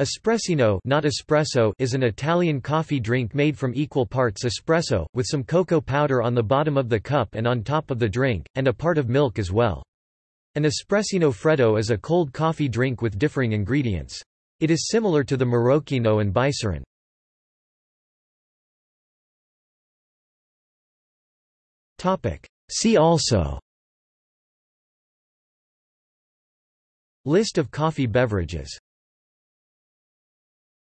Espressino not espresso is an Italian coffee drink made from equal parts espresso, with some cocoa powder on the bottom of the cup and on top of the drink, and a part of milk as well. An espressino freddo is a cold coffee drink with differing ingredients. It is similar to the Marocchino and Bicerin. See also List of coffee beverages